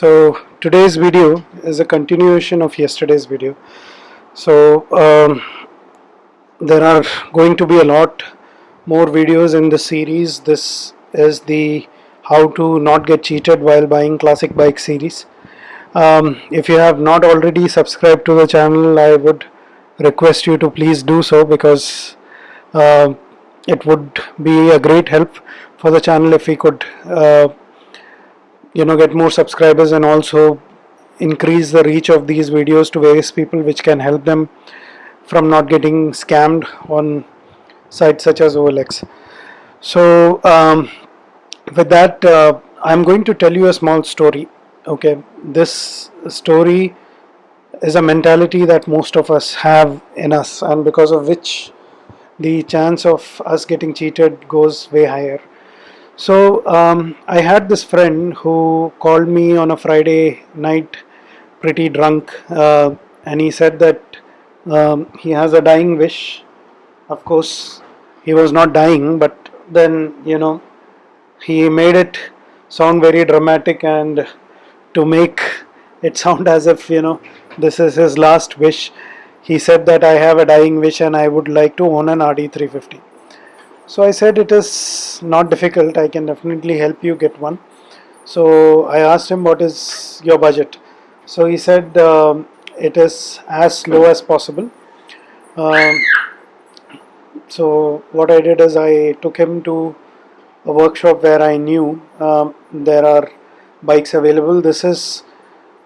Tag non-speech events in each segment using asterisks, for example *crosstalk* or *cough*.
so today's video is a continuation of yesterday's video. So um, there are going to be a lot more videos in the series. This is the how to not get cheated while buying classic bike series. Um, if you have not already subscribed to the channel I would request you to please do so because uh, it would be a great help for the channel if we could uh, you know get more subscribers and also increase the reach of these videos to various people which can help them from not getting scammed on sites such as OLX so um, with that uh, I'm going to tell you a small story okay? This story is a mentality that most of us have in us and because of which the chance of us getting cheated goes way higher so um, I had this friend who called me on a Friday night pretty drunk uh, and he said that um, he has a dying wish. Of course he was not dying but then you know he made it sound very dramatic and to make it sound as if you know this is his last wish. He said that I have a dying wish and I would like to own an RD350 so I said it is not difficult. I can definitely help you get one. So I asked him what is your budget? So he said um, it is as low as possible. Um, so what I did is I took him to a workshop where I knew um, there are bikes available. This is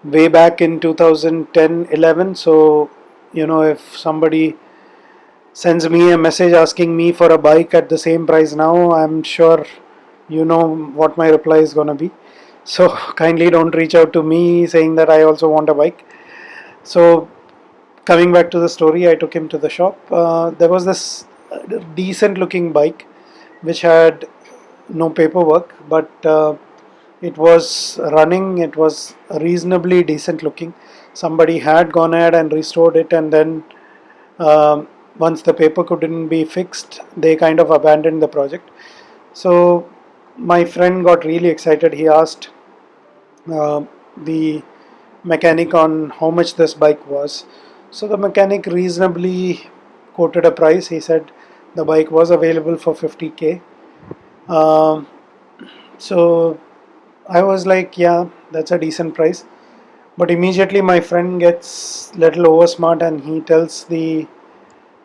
way back in 2010-11 so you know if somebody sends me a message asking me for a bike at the same price now. I'm sure you know what my reply is gonna be. So *laughs* kindly don't reach out to me saying that I also want a bike. So coming back to the story I took him to the shop. Uh, there was this decent looking bike which had no paperwork but uh, it was running. It was reasonably decent looking. Somebody had gone ahead and restored it and then um, once the paper couldn't be fixed they kind of abandoned the project. So my friend got really excited. He asked uh, the mechanic on how much this bike was. So the mechanic reasonably quoted a price. He said the bike was available for 50k um, so I was like yeah that's a decent price. But immediately my friend gets little over smart and he tells the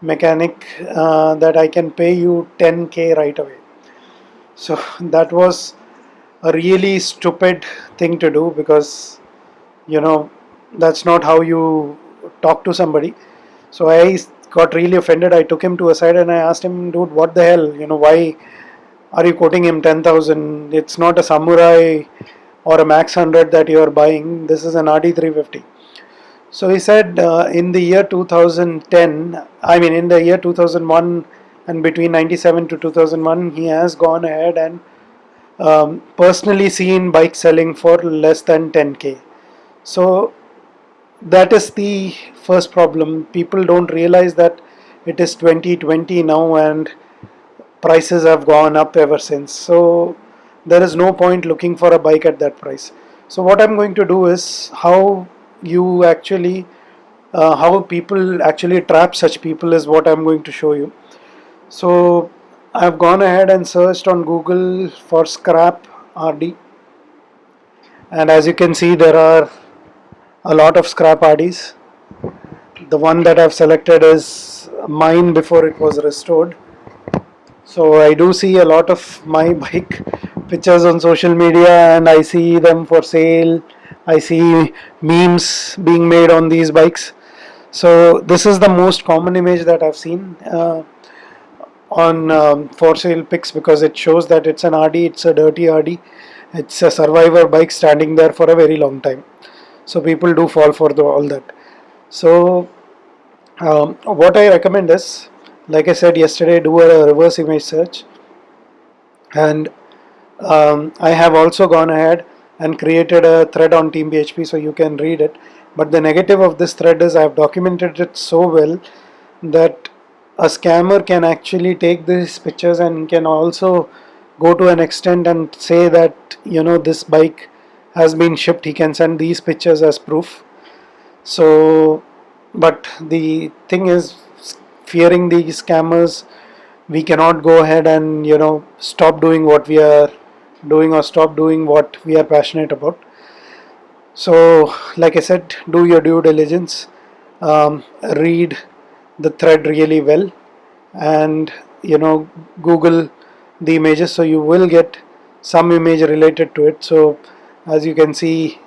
mechanic uh, that I can pay you 10k right away. So *laughs* that was a really stupid thing to do because you know that's not how you talk to somebody. So I got really offended. I took him to a side and I asked him dude what the hell? You know why are you quoting him 10,000 it's not a samurai or a max 100 that you are buying. This is an RD350 so he said uh, in the year 2010 I mean in the year 2001 and between 97 to 2001 he has gone ahead and um, personally seen bikes selling for less than 10k so that is the first problem. People don't realize that it is 2020 now and prices have gone up ever since. So there is no point looking for a bike at that price. So what I'm going to do is how you actually uh, how people actually trap such people is what I'm going to show you. So I've gone ahead and searched on Google for scrap RD and as you can see there are a lot of scrap RDs the one that I've selected is mine before it was restored. So I do see a lot of my *laughs* bike pictures on social media and I see them for sale I see memes being made on these bikes. So this is the most common image that I've seen uh, on um, for sale pics because it shows that it's an RD it's a dirty RD it's a survivor bike standing there for a very long time. So people do fall for the, all that. So um, what I recommend is like I said yesterday do a reverse image search. And um, I have also gone ahead and created a thread on team BHP so you can read it. But the negative of this thread is I have documented it so well that a scammer can actually take these pictures and can also go to an extent and say that you know this bike has been shipped. He can send these pictures as proof. So but the thing is fearing the scammers we cannot go ahead and you know stop doing what we are doing or stop doing what we are passionate about. So like I said do your due diligence um, read the thread really well and you know google the images so you will get some image related to it. So as you can see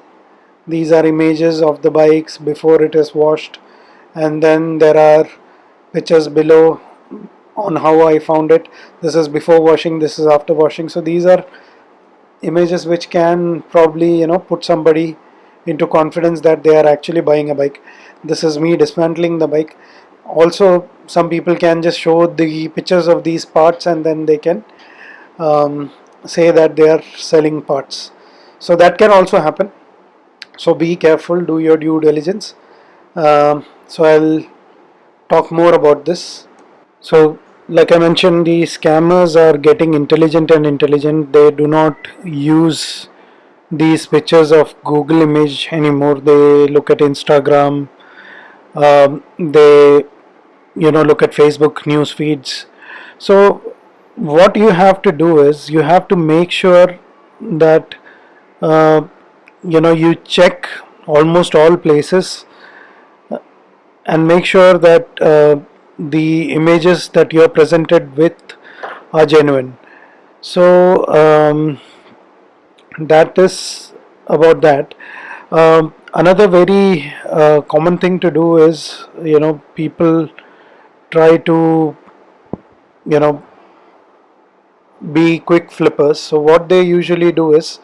these are images of the bikes before it is washed and then there are pictures below on how I found it. This is before washing this is after washing. So these are images which can probably you know put somebody into confidence that they are actually buying a bike. This is me dismantling the bike. Also some people can just show the pictures of these parts and then they can um, say that they are selling parts. So that can also happen. So be careful do your due diligence. Um, so I'll talk more about this. So like I mentioned the scammers are getting intelligent and intelligent. They do not use these pictures of Google image anymore. They look at Instagram. Um, they you know look at Facebook news feeds. So what you have to do is you have to make sure that uh, you know you check almost all places uh, and make sure that uh, the images that you are presented with are genuine. So um, that is about that. Um, another very uh, common thing to do is you know people try to you know be quick flippers. So what they usually do is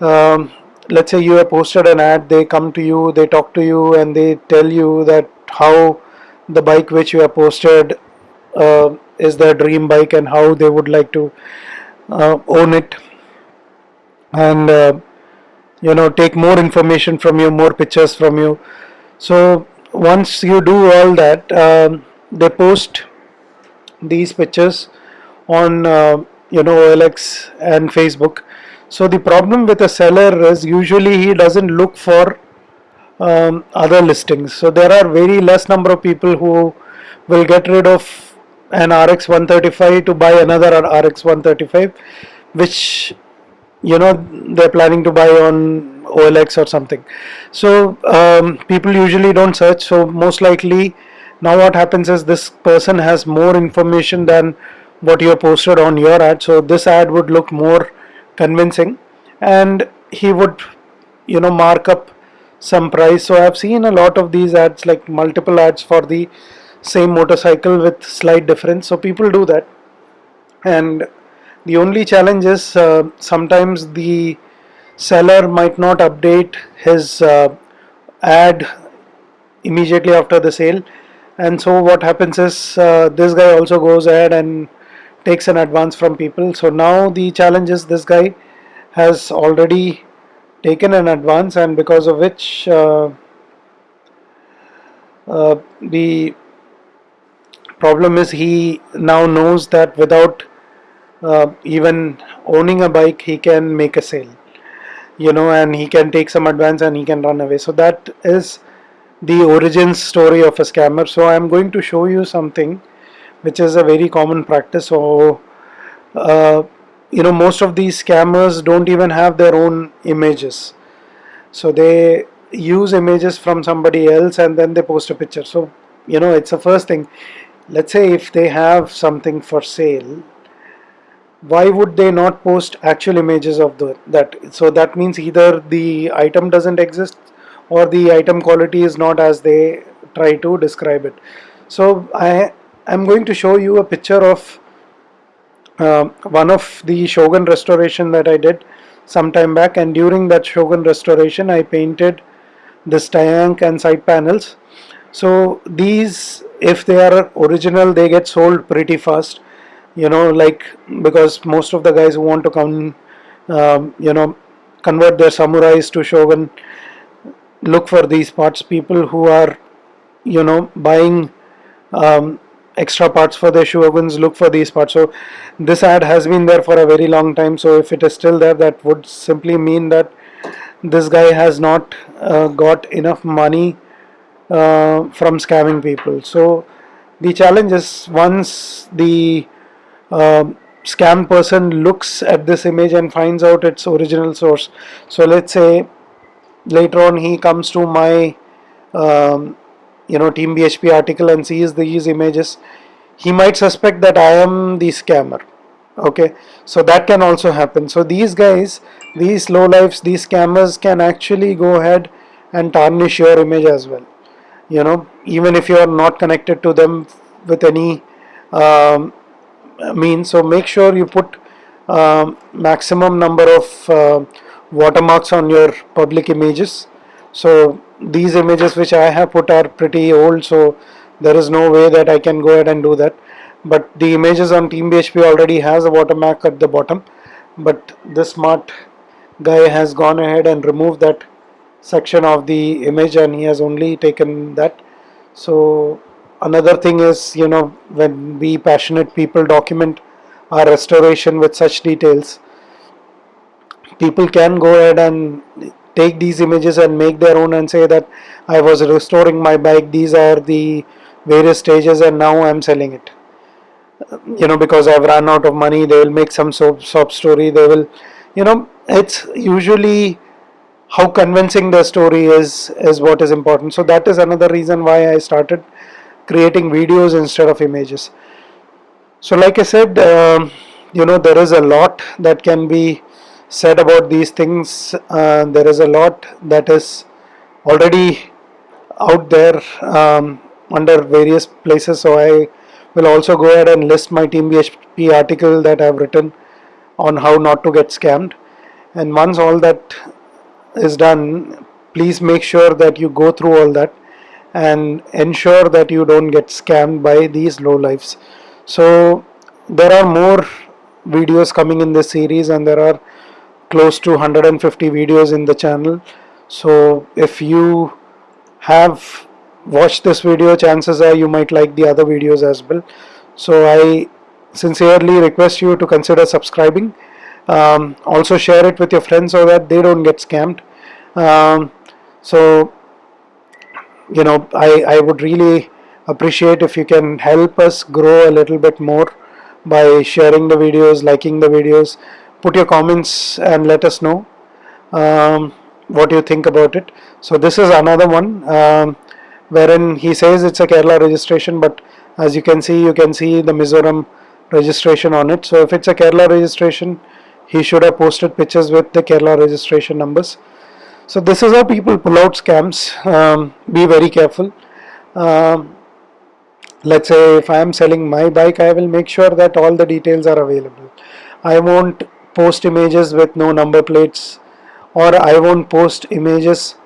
um, let's say you have posted an ad they come to you they talk to you and they tell you that how the bike which you have posted uh, is their dream bike and how they would like to uh, own it. And uh, you know take more information from you more pictures from you. So once you do all that um, they post these pictures on uh, you know OLX and Facebook. So the problem with a seller is usually he doesn't look for um, other listings. So there are very less number of people who will get rid of an RX 135 to buy another RX 135 which you know they're planning to buy on OLX or something. So um, people usually don't search. So most likely now what happens is this person has more information than what you have posted on your ad. So this ad would look more convincing and he would you know mark up some price. So I've seen a lot of these ads like multiple ads for the same motorcycle with slight difference. So people do that. And the only challenge is uh, sometimes the seller might not update his uh, ad immediately after the sale. And so what happens is uh, this guy also goes ahead and takes an advance from people. So now the challenge is this guy has already taken an advance and because of which uh, uh, the problem is he now knows that without uh, even owning a bike he can make a sale you know and he can take some advance and he can run away. So that is the origin story of a scammer. So I'm going to show you something which is a very common practice. So uh, you know most of these scammers don't even have their own images. So they use images from somebody else and then they post a picture. So you know it's the first thing. Let's say if they have something for sale why would they not post actual images of the that? So that means either the item doesn't exist or the item quality is not as they try to describe it. So I am going to show you a picture of uh, one of the Shogun restoration that I did some time back. And during that Shogun restoration I painted this tank and side panels. So these if they are original they get sold pretty fast. You know like because most of the guys who want to come um, you know convert their samurais to Shogun look for these parts. People who are you know buying um, extra parts for their shoguns look for these parts. So this ad has been there for a very long time. So if it is still there that would simply mean that this guy has not uh, got enough money uh, from scamming people. So the challenge is once the uh, scam person looks at this image and finds out its original source. So let's say later on he comes to my um, you know team bhp article and sees these images he might suspect that i am the scammer okay? So that can also happen. So these guys these low lives these scammers can actually go ahead and tarnish your image as well you know? Even if you are not connected to them with any um, means. So make sure you put um, maximum number of uh, watermarks on your public images so these images which I have put are pretty old so there is no way that I can go ahead and do that. But the images on Team BHP already has a watermark at the bottom. But this smart guy has gone ahead and removed that section of the image and he has only taken that. So another thing is you know when we passionate people document our restoration with such details people can go ahead and take these images and make their own and say that I was restoring my bike. These are the various stages and now I'm selling it. You know because I've run out of money they will make some soap, soap story. They will you know it's usually how convincing the story is is what is important. So that is another reason why I started creating videos instead of images. So like I said um, you know there is a lot that can be said about these things uh, there is a lot that is already out there um, under various places. So I will also go ahead and list my team BHP article that I have written on how not to get scammed. And once all that is done please make sure that you go through all that and ensure that you don't get scammed by these low lives. So there are more videos coming in this series and there are close to 150 videos in the channel. So if you have watched this video chances are you might like the other videos as well. So I sincerely request you to consider subscribing. Um, also share it with your friends so that they don't get scammed. Um, so you know I, I would really appreciate if you can help us grow a little bit more by sharing the videos liking the videos put your comments and let us know um, what you think about it. So this is another one um, wherein he says it's a Kerala registration but as you can see you can see the Mizoram registration on it. So if it's a Kerala registration he should have posted pictures with the Kerala registration numbers. So this is how people pull out scams um, be very careful. Um, let's say if I am selling my bike I will make sure that all the details are available. I won't post images with no number plates or I won't post images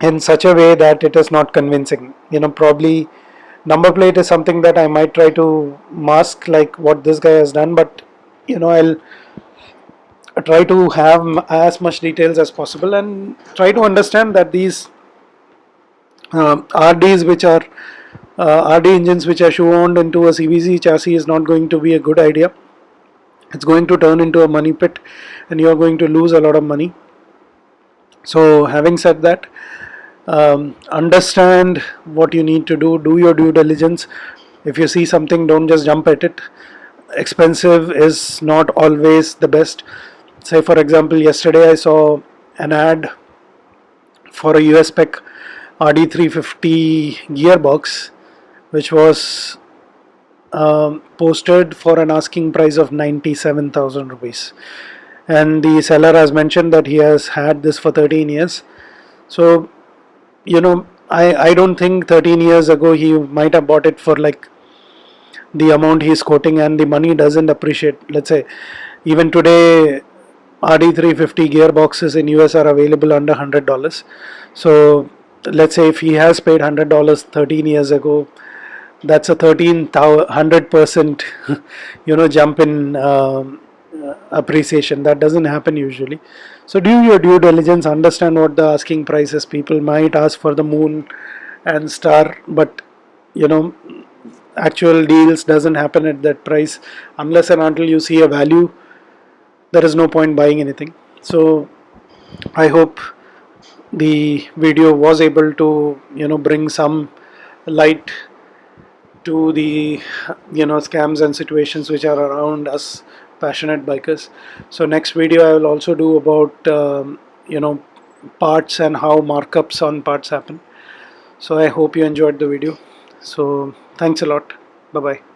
in such a way that it is not convincing. You know probably number plate is something that I might try to mask like what this guy has done but you know I'll try to have as much details as possible and try to understand that these uh, RDs which are uh, RD engines which are shoehorned into a CVC chassis is not going to be a good idea it's going to turn into a money pit and you're going to lose a lot of money. So having said that um, understand what you need to do. Do your due diligence. If you see something don't just jump at it. Expensive is not always the best. Say for example yesterday I saw an ad for a US spec RD350 gearbox which was um, posted for an asking price of 97,000 rupees. And the seller has mentioned that he has had this for 13 years. So you know I, I don't think 13 years ago he might have bought it for like the amount he's quoting and the money doesn't appreciate. Let's say even today RD350 gearboxes in US are available under $100 so let's say if he has paid $100 13 years ago that's a 1300 percent *laughs* you know jump in um, appreciation. That doesn't happen usually. So do your due diligence understand what the asking price is people might ask for the moon and star but you know actual deals doesn't happen at that price unless and until you see a value. There is no point buying anything. So I hope the video was able to you know bring some light to the you know scams and situations which are around us passionate bikers. So next video I will also do about um, you know parts and how markups on parts happen. So I hope you enjoyed the video. So thanks a lot. Bye bye